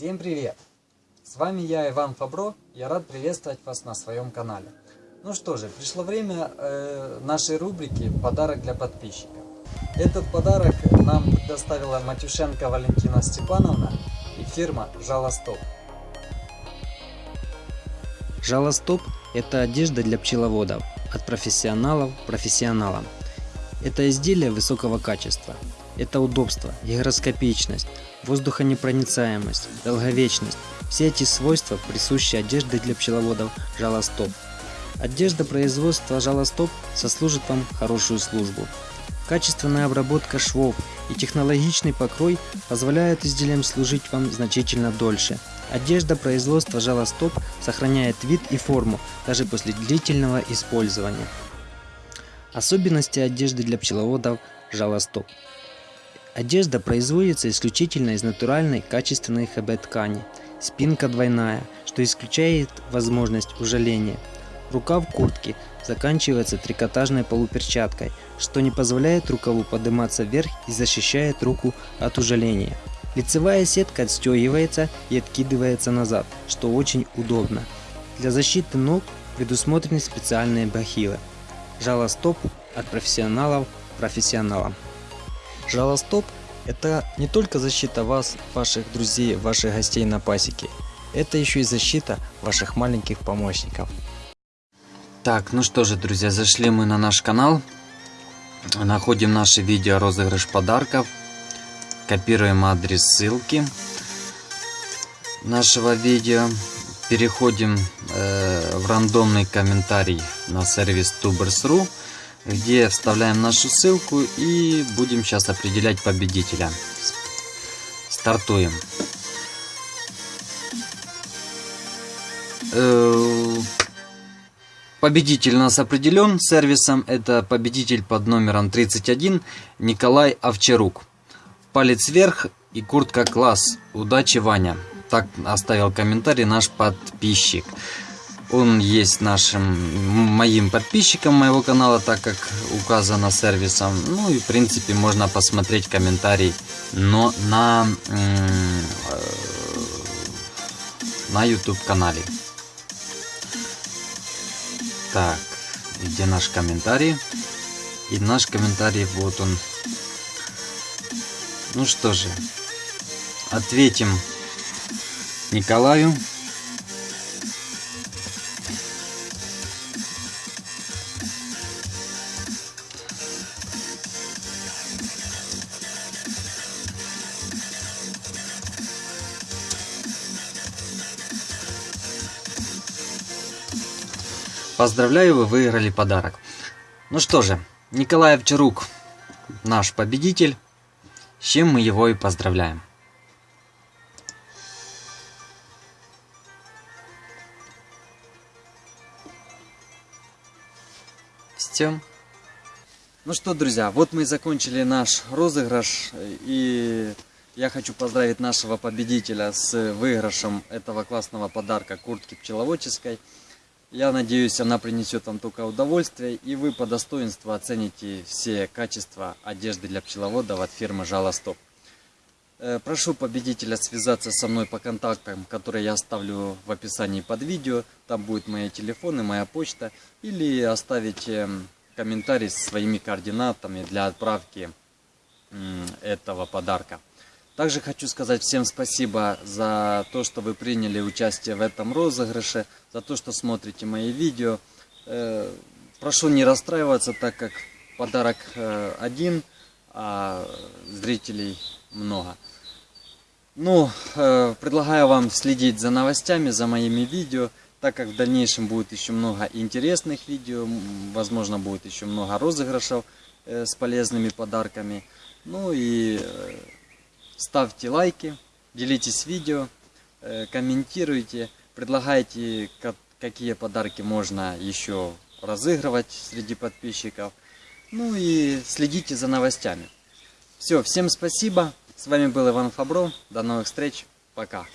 Всем привет! С вами я, Иван Фабро. Я рад приветствовать вас на своем канале. Ну что же, пришло время э, нашей рубрики «Подарок для подписчиков». Этот подарок нам предоставила Матюшенко Валентина Степановна и фирма «Жалостоп». Жалостоп – это одежда для пчеловодов, от профессионалов профессионалам. Это изделие высокого качества. Это удобство, гигроскопичность, воздухонепроницаемость, долговечность. Все эти свойства присущи одежде для пчеловодов жалостоп. Одежда производства жалостоп сослужит вам хорошую службу. Качественная обработка швов и технологичный покрой позволяют изделиям служить вам значительно дольше. Одежда производства жалостоп сохраняет вид и форму даже после длительного использования. Особенности одежды для пчеловодов жалостоп. Одежда производится исключительно из натуральной качественной ХБ ткани. Спинка двойная, что исключает возможность ужаления. Рукав куртки заканчивается трикотажной полуперчаткой, что не позволяет рукаву подниматься вверх и защищает руку от ужаления. Лицевая сетка отстегивается и откидывается назад, что очень удобно. Для защиты ног предусмотрены специальные бахилы. Жалостоп от профессионалов профессионалам. Жалостоп – это не только защита вас, ваших друзей, ваших гостей на пасеке. Это еще и защита ваших маленьких помощников. Так, ну что же, друзья, зашли мы на наш канал. Находим наше видео розыгрыш подарков. Копируем адрес ссылки нашего видео. Переходим э, в рандомный комментарий на сервис Tubers.ru, где вставляем нашу ссылку и будем сейчас определять победителя. Стартуем. Э, победитель у нас определен сервисом. Это победитель под номером 31 Николай Овчарук. Палец вверх и куртка класс. Удачи, Ваня так оставил комментарий наш подписчик. Он есть нашим моим подписчиком моего канала, так как указано сервисом. Ну и в принципе можно посмотреть комментарий, но на э, на YouTube канале. Так, где наш комментарий? И наш комментарий, вот он. Ну что же, ответим Николаю. Поздравляю, вы выиграли подарок. Ну что же, Николай Овчарук, наш победитель, с чем мы его и поздравляем. Все. Ну что, друзья, вот мы и закончили наш розыгрыш. И я хочу поздравить нашего победителя с выигрышем этого классного подарка куртки пчеловодческой. Я надеюсь, она принесет вам только удовольствие, и вы по достоинству оцените все качества одежды для пчеловодов от фирмы Жалостоп. Э, прошу победителя связаться со мной по контактам, которые я оставлю в описании под видео. Там будут мои телефоны, моя почта. Или оставить эм, комментарий со своими координатами для отправки этого подарка. Также хочу сказать всем спасибо за то, что вы приняли участие в этом розыгрыше, за то, что смотрите мои видео. Э, прошу не расстраиваться, так как подарок э, один, а зрителей много. Ну, э, предлагаю вам следить за новостями, за моими видео, так как в дальнейшем будет еще много интересных видео, возможно будет еще много розыгрышев с полезными подарками. Ну и ставьте лайки, делитесь видео, э, комментируйте, предлагайте, как, какие подарки можно еще разыгрывать среди подписчиков. Ну и следите за новостями. Все, всем спасибо. С вами был Иван Фабро. До новых встреч. Пока.